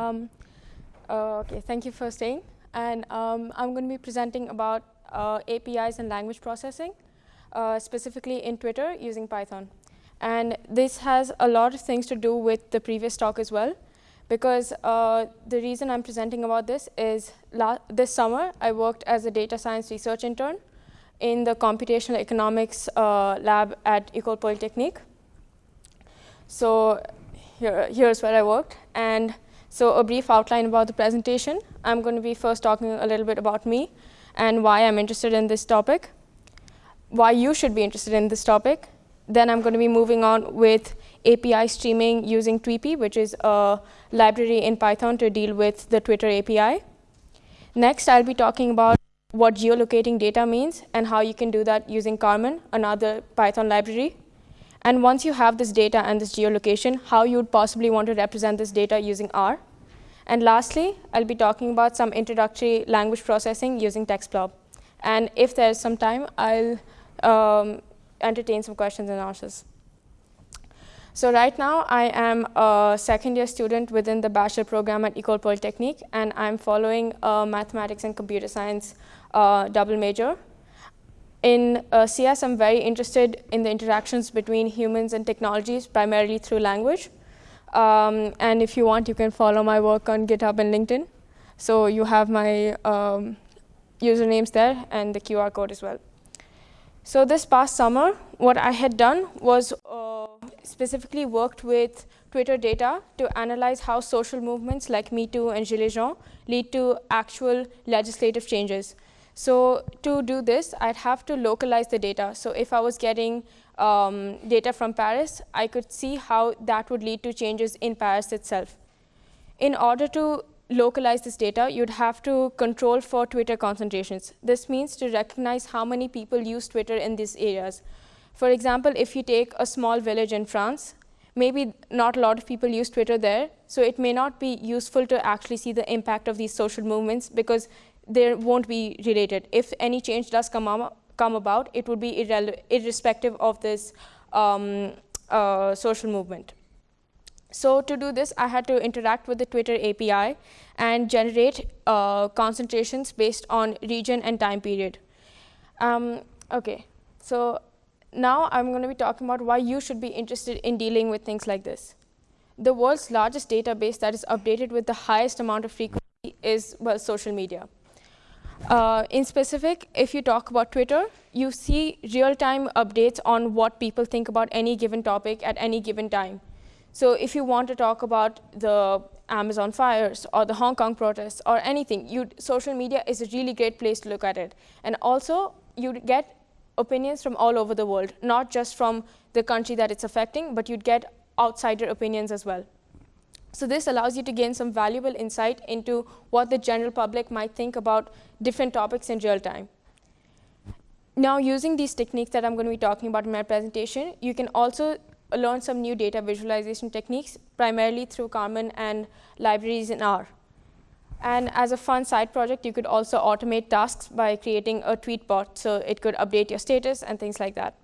Um, uh, okay, thank you for staying. And um, I'm going to be presenting about uh, APIs and language processing, uh, specifically in Twitter using Python. And this has a lot of things to do with the previous talk as well, because uh, the reason I'm presenting about this is this summer I worked as a data science research intern in the computational economics uh, lab at Ecole Polytechnique. So here, here's where I worked. And so a brief outline about the presentation. I'm going to be first talking a little bit about me and why I'm interested in this topic, why you should be interested in this topic. Then I'm going to be moving on with API streaming using Tweepy, which is a library in Python to deal with the Twitter API. Next, I'll be talking about what geolocating data means and how you can do that using Carmen, another Python library. And once you have this data and this geolocation, how you would possibly want to represent this data using R. And lastly, I'll be talking about some introductory language processing using TextBlob. And if there's some time, I'll um, entertain some questions and answers. So right now, I am a second year student within the bachelor program at Ecole Polytechnique, and I'm following a mathematics and computer science uh, double major. In uh, CS, I'm very interested in the interactions between humans and technologies, primarily through language. Um, and if you want, you can follow my work on GitHub and LinkedIn. So you have my um, usernames there and the QR code as well. So this past summer, what I had done was uh, specifically worked with Twitter data to analyze how social movements like Me Too and Gilets Jaunes lead to actual legislative changes. So to do this, I'd have to localize the data. So if I was getting um, data from Paris, I could see how that would lead to changes in Paris itself. In order to localize this data, you'd have to control for Twitter concentrations. This means to recognize how many people use Twitter in these areas. For example, if you take a small village in France, maybe not a lot of people use Twitter there, so it may not be useful to actually see the impact of these social movements because they won't be related. If any change does come, come about, it would be irrespective of this um, uh, social movement. So to do this, I had to interact with the Twitter API and generate uh, concentrations based on region and time period. Um, OK, so now I'm going to be talking about why you should be interested in dealing with things like this. The world's largest database that is updated with the highest amount of frequency is, well, social media. Uh, in specific, if you talk about Twitter, you see real-time updates on what people think about any given topic at any given time. So if you want to talk about the Amazon fires or the Hong Kong protests or anything, you, social media is a really great place to look at it. And also, you get opinions from all over the world, not just from the country that it's affecting, but you'd get outsider opinions as well. So this allows you to gain some valuable insight into what the general public might think about different topics in real time. Now, using these techniques that I'm going to be talking about in my presentation, you can also learn some new data visualization techniques, primarily through Carmen and libraries in R. And as a fun side project, you could also automate tasks by creating a tweet bot, so it could update your status and things like that.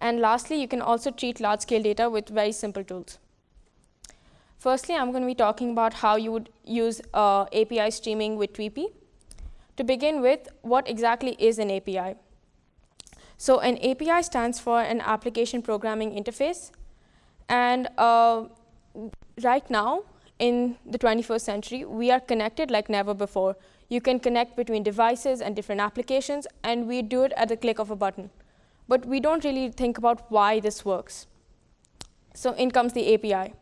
And lastly, you can also treat large-scale data with very simple tools. Firstly, I'm going to be talking about how you would use uh, API streaming with Tweepy. To begin with, what exactly is an API? So an API stands for an application programming interface. And uh, right now, in the 21st century, we are connected like never before. You can connect between devices and different applications, and we do it at the click of a button. But we don't really think about why this works. So in comes the API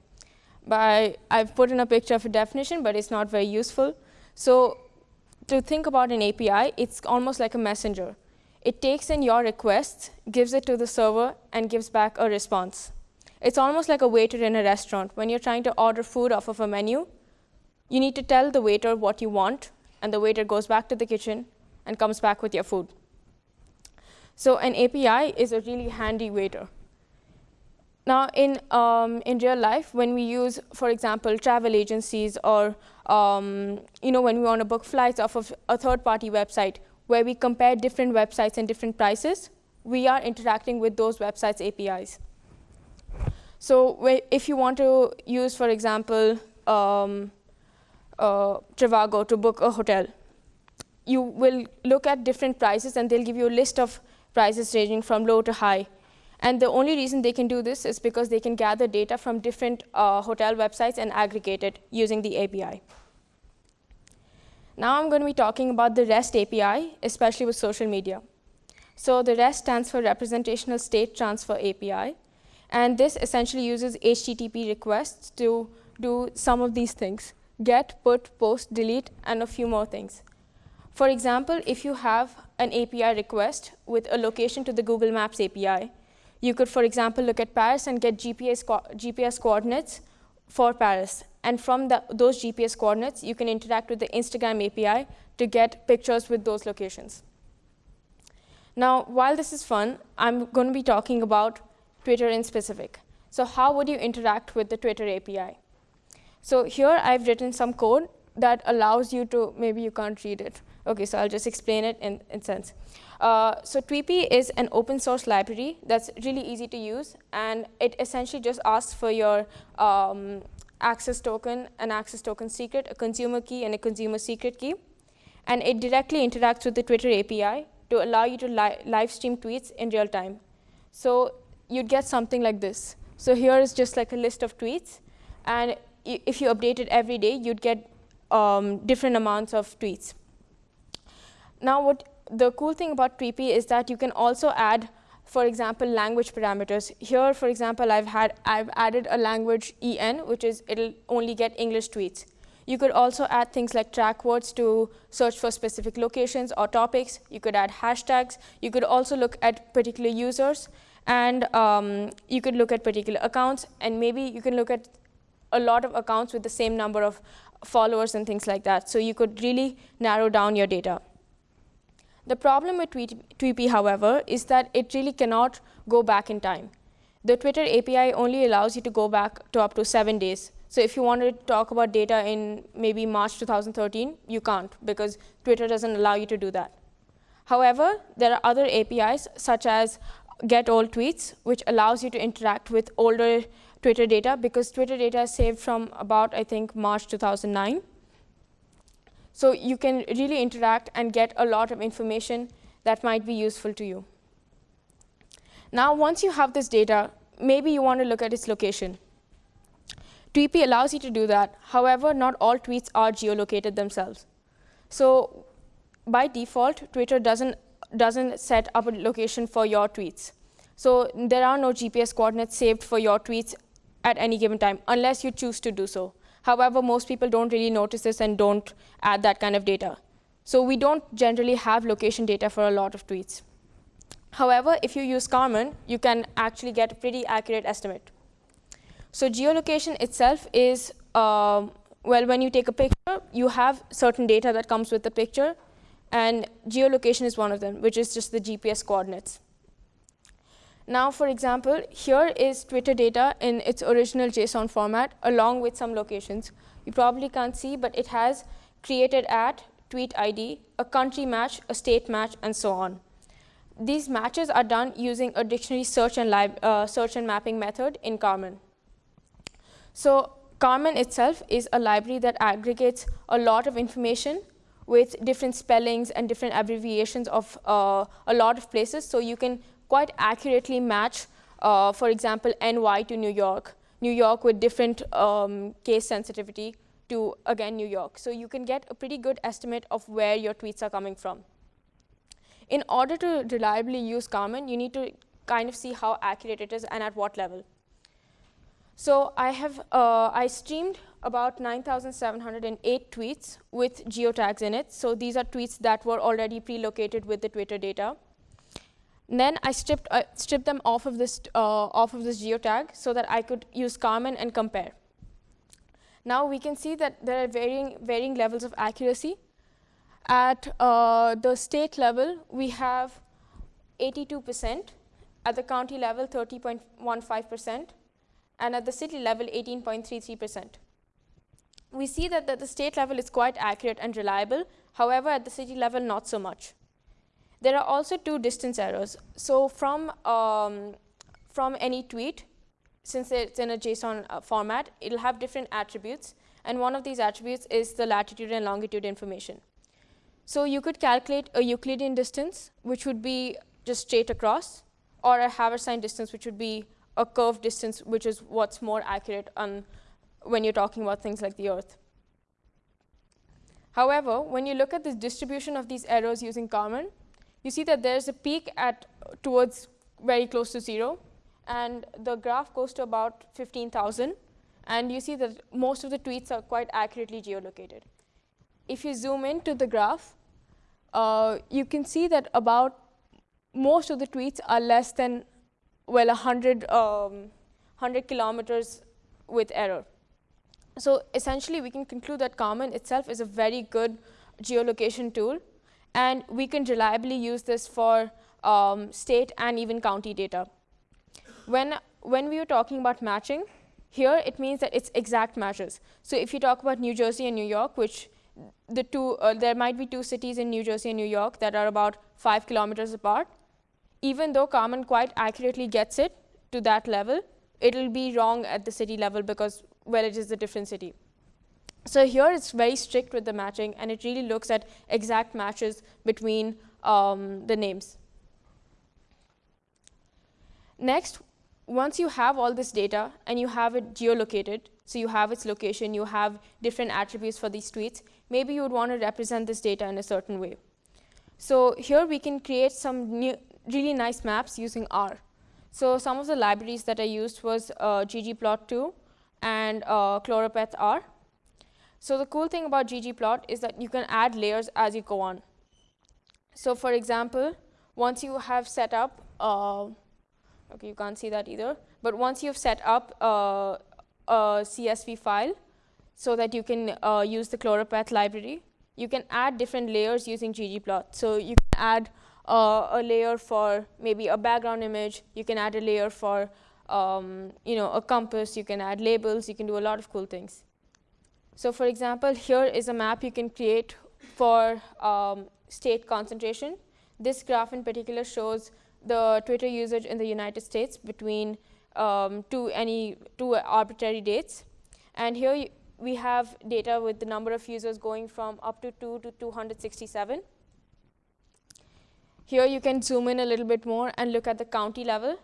by, I've put in a picture of a definition, but it's not very useful. So to think about an API, it's almost like a messenger. It takes in your requests, gives it to the server, and gives back a response. It's almost like a waiter in a restaurant. When you're trying to order food off of a menu, you need to tell the waiter what you want, and the waiter goes back to the kitchen and comes back with your food. So an API is a really handy waiter. Now, in, um, in real life, when we use, for example, travel agencies or um, you know, when we want to book flights off of a third-party website where we compare different websites and different prices, we are interacting with those websites' APIs. So if you want to use, for example, um, uh, Trivago to book a hotel. You will look at different prices, and they'll give you a list of prices ranging from low to high. And the only reason they can do this is because they can gather data from different uh, hotel websites and aggregate it using the API. Now I'm going to be talking about the REST API, especially with social media. So the REST stands for Representational State Transfer API. And this essentially uses HTTP requests to do some of these things, get, put, post, delete, and a few more things. For example, if you have an API request with a location to the Google Maps API, you could, for example, look at Paris and get GPS, co GPS coordinates for Paris. And from the, those GPS coordinates, you can interact with the Instagram API to get pictures with those locations. Now, while this is fun, I'm going to be talking about Twitter in specific. So how would you interact with the Twitter API? So here I've written some code that allows you to, maybe you can't read it. OK, so I'll just explain it in, in sense. Uh, so Tweepy is an open source library that's really easy to use. And it essentially just asks for your um, access token, an access token secret, a consumer key, and a consumer secret key. And it directly interacts with the Twitter API to allow you to li live stream tweets in real time. So you'd get something like this. So here is just like a list of tweets. And if you update it every day, you'd get um, different amounts of tweets. Now, what the cool thing about Tweepy is that you can also add, for example, language parameters. Here, for example, I've had I've added a language en, which is it'll only get English tweets. You could also add things like track words to search for specific locations or topics. You could add hashtags. You could also look at particular users, and um, you could look at particular accounts, and maybe you can look at a lot of accounts with the same number of followers and things like that. So you could really narrow down your data. The problem with Tweepy, however, is that it really cannot go back in time. The Twitter API only allows you to go back to up to seven days. So if you want to talk about data in maybe March 2013, you can't because Twitter doesn't allow you to do that. However, there are other APIs such as get old tweets, which allows you to interact with older Twitter data because Twitter data is saved from about, I think, March 2009. So you can really interact and get a lot of information that might be useful to you. Now, once you have this data, maybe you want to look at its location. Tweepy allows you to do that. However, not all tweets are geolocated themselves. So by default, Twitter doesn't, doesn't set up a location for your tweets. So there are no GPS coordinates saved for your tweets at any given time, unless you choose to do so. However, most people don't really notice this and don't add that kind of data. So we don't generally have location data for a lot of tweets. However, if you use Carmen, you can actually get a pretty accurate estimate. So geolocation itself is, uh, well, when you take a picture, you have certain data that comes with the picture. And geolocation is one of them, which is just the GPS coordinates. Now, for example, here is Twitter data in its original JSON format along with some locations. You probably can't see, but it has created at, tweet ID, a country match, a state match, and so on. These matches are done using a dictionary search and, uh, search and mapping method in Carmen. So Carmen itself is a library that aggregates a lot of information with different spellings and different abbreviations of uh, a lot of places. So you can quite accurately match, uh, for example, NY to New York, New York with different um, case sensitivity to, again, New York. So you can get a pretty good estimate of where your tweets are coming from. In order to reliably use Carmen, you need to kind of see how accurate it is and at what level. So I have uh, I streamed about 9,708 tweets with geotags in it. So these are tweets that were already pre-located with the Twitter data. And then I stripped, uh, stripped them off of, this, uh, off of this geotag so that I could use Carmen and compare. Now we can see that there are varying, varying levels of accuracy. At uh, the state level, we have 82%. At the county level, 30.15%. And at the city level, 18.33%. We see that at the state level, it's quite accurate and reliable. However, at the city level, not so much. There are also two distance errors. So from, um, from any tweet, since it's in a JSON uh, format, it'll have different attributes. and one of these attributes is the latitude and longitude information. So you could calculate a Euclidean distance, which would be just straight across, or a Haversine distance, which would be a curved distance, which is what's more accurate on when you're talking about things like the Earth. However, when you look at the distribution of these errors using Carmen, you see that there's a peak at towards very close to zero, and the graph goes to about 15,000, and you see that most of the tweets are quite accurately geolocated. If you zoom into the graph, uh, you can see that about most of the tweets are less than, well, 100, um, 100 kilometers with error. So essentially, we can conclude that Carmen itself is a very good geolocation tool, and we can reliably use this for um, state and even county data. When, when we were talking about matching, here it means that it's exact matches. So if you talk about New Jersey and New York, which the two, uh, there might be two cities in New Jersey and New York that are about five kilometers apart, even though Carmen quite accurately gets it to that level, it'll be wrong at the city level because, well, it is a different city. So here it's very strict with the matching, and it really looks at exact matches between um, the names. Next, once you have all this data and you have it geolocated, so you have its location, you have different attributes for these tweets, maybe you would want to represent this data in a certain way. So here we can create some new, really nice maps using R. So some of the libraries that I used was uh, ggplot2 and uh, choropleth R. So the cool thing about ggplot is that you can add layers as you go on. So for example, once you have set up, uh, okay, you can't see that either, but once you've set up uh, a CSV file so that you can uh, use the choropleth library, you can add different layers using ggplot. So you can add uh, a layer for maybe a background image. You can add a layer for um, you know, a compass. You can add labels. You can do a lot of cool things. So for example, here is a map you can create for um, state concentration. This graph in particular shows the Twitter usage in the United States between um, two, any, two arbitrary dates. And here we have data with the number of users going from up to 2 to 267. Here you can zoom in a little bit more and look at the county level.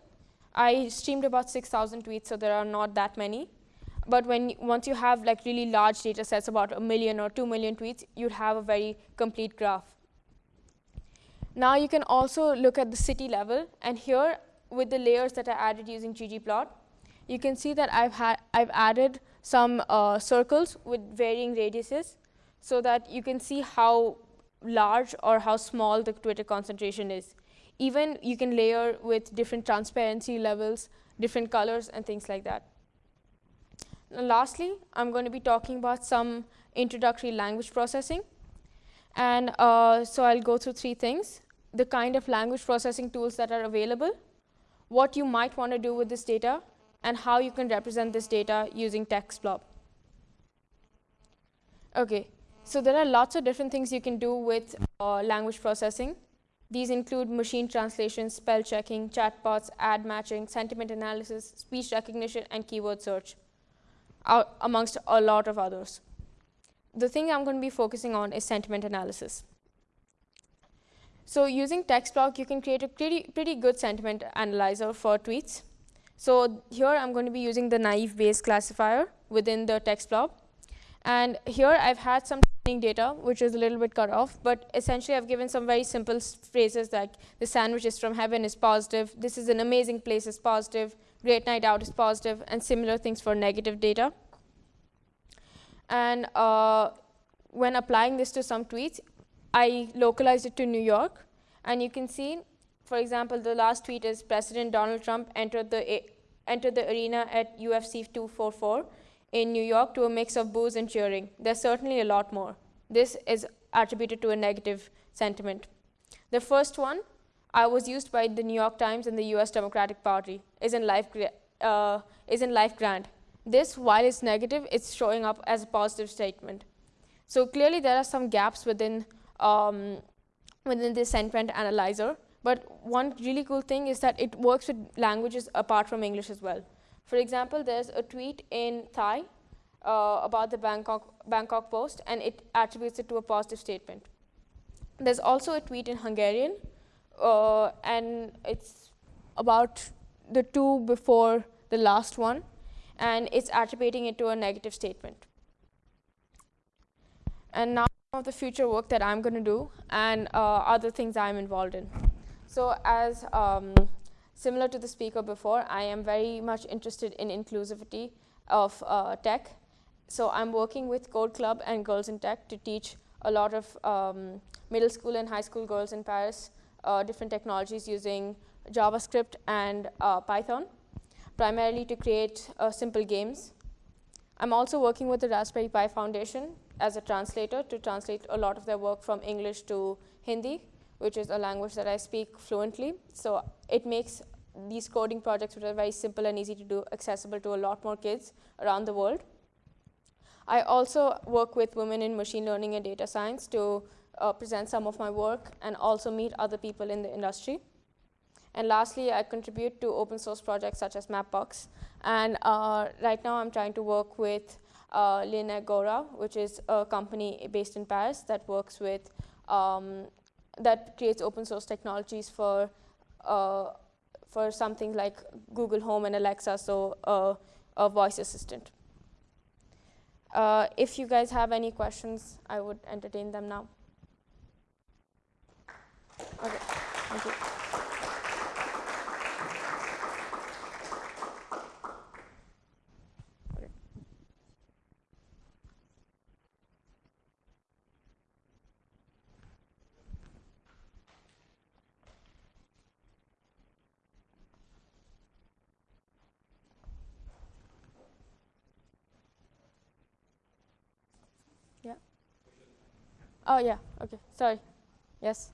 I streamed about 6,000 tweets, so there are not that many. But when once you have like really large data sets, about a million or 2 million tweets, you'd have a very complete graph. Now you can also look at the city level. And here, with the layers that I added using ggplot, you can see that I've, had, I've added some uh, circles with varying radiuses so that you can see how large or how small the Twitter concentration is. Even you can layer with different transparency levels, different colors, and things like that. Now, lastly, I'm going to be talking about some introductory language processing. And uh, so I'll go through three things. The kind of language processing tools that are available, what you might want to do with this data, and how you can represent this data using TextBlob. Okay, so there are lots of different things you can do with uh, language processing. These include machine translation, spell checking, chatbots, ad matching, sentiment analysis, speech recognition, and keyword search, uh, amongst a lot of others. The thing I'm going to be focusing on is sentiment analysis. So using TextBlob, you can create a pretty, pretty good sentiment analyzer for tweets. So here I'm going to be using the naive Bayes classifier within the TextBlob. And here I've had some training data, which is a little bit cut off, but essentially I've given some very simple phrases like the sandwich is from heaven is positive, this is an amazing place is positive, great night out is positive, and similar things for negative data. And uh, when applying this to some tweets, I localized it to New York, and you can see, for example, the last tweet is President Donald Trump entered the, entered the arena at UFC 244, in New York to a mix of boos and cheering. There's certainly a lot more. This is attributed to a negative sentiment. The first one I was used by the New York Times and the US Democratic Party is in life, uh, is in life grand. This, while it's negative, it's showing up as a positive statement. So clearly there are some gaps within, um, within this sentiment analyzer. But one really cool thing is that it works with languages apart from English as well. For example, there's a tweet in Thai, uh, about the Bangkok, Bangkok Post and it attributes it to a positive statement. There's also a tweet in Hungarian uh, and it's about the two before the last one and it's attributing it to a negative statement. And now of the future work that I'm going to do and uh, other things I'm involved in. So as um, similar to the speaker before, I am very much interested in inclusivity of uh, tech. So I'm working with Code Club and Girls in Tech to teach a lot of um, middle school and high school girls in Paris different technologies using JavaScript and uh, Python, primarily to create uh, simple games. I'm also working with the Raspberry Pi Foundation as a translator to translate a lot of their work from English to Hindi, which is a language that I speak fluently. So it makes these coding projects, which are very simple and easy to do, accessible to a lot more kids around the world. I also work with women in machine learning and data science to uh, present some of my work and also meet other people in the industry. And lastly, I contribute to open source projects such as Mapbox. And uh, right now, I'm trying to work with uh, Gora, which is a company based in Paris that works with, um, that creates open source technologies for, uh, for something like Google Home and Alexa, so uh, a voice assistant. Uh, if you guys have any questions, I would entertain them now. Okay, thank you. Yeah. Oh, yeah. Okay. Sorry. Yes.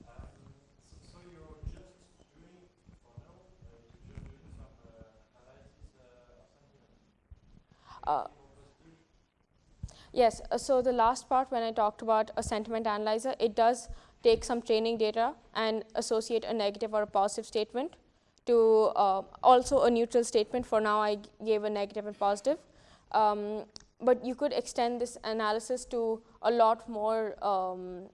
Yes, uh, so the last part when I talked about a sentiment analyzer, it does take some training data and associate a negative or a positive statement to uh, also a neutral statement. For now, I gave a negative and positive. Um, but you could extend this analysis to a lot more um,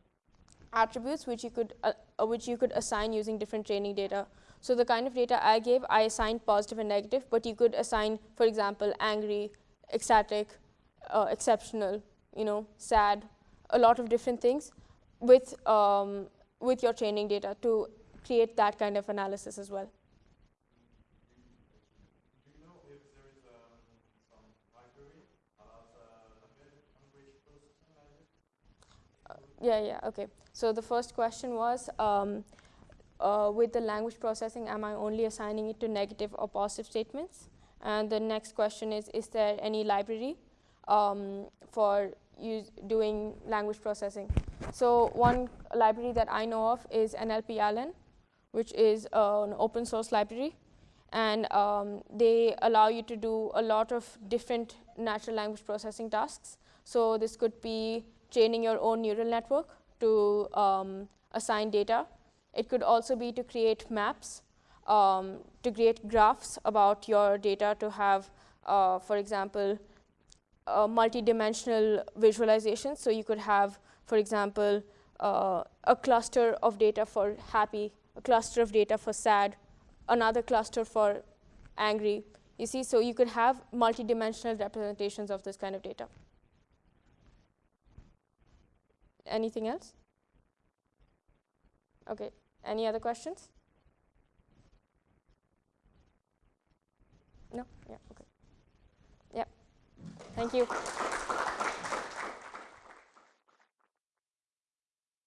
attributes which you could uh, uh which you could assign using different training data. So the kind of data I gave, I assigned positive and negative, but you could assign, for example, angry, ecstatic, uh, exceptional, you know, sad, a lot of different things with, um, with your training data to create that kind of analysis as well. Uh, yeah, yeah, okay. So the first question was, um, uh, with the language processing, am I only assigning it to negative or positive statements? And the next question is, is there any library um, for doing language processing? So one library that I know of is NLP Allen, which is uh, an open source library. And um, they allow you to do a lot of different natural language processing tasks. So this could be training your own neural network to um, assign data. It could also be to create maps um, to create graphs about your data to have, uh, for example, uh, multi-dimensional visualization. So you could have, for example, uh, a cluster of data for happy, a cluster of data for sad, another cluster for angry. You see, so you could have multi-dimensional representations of this kind of data. Anything else? Okay, any other questions? No? Yeah, okay. Yep. Thank you.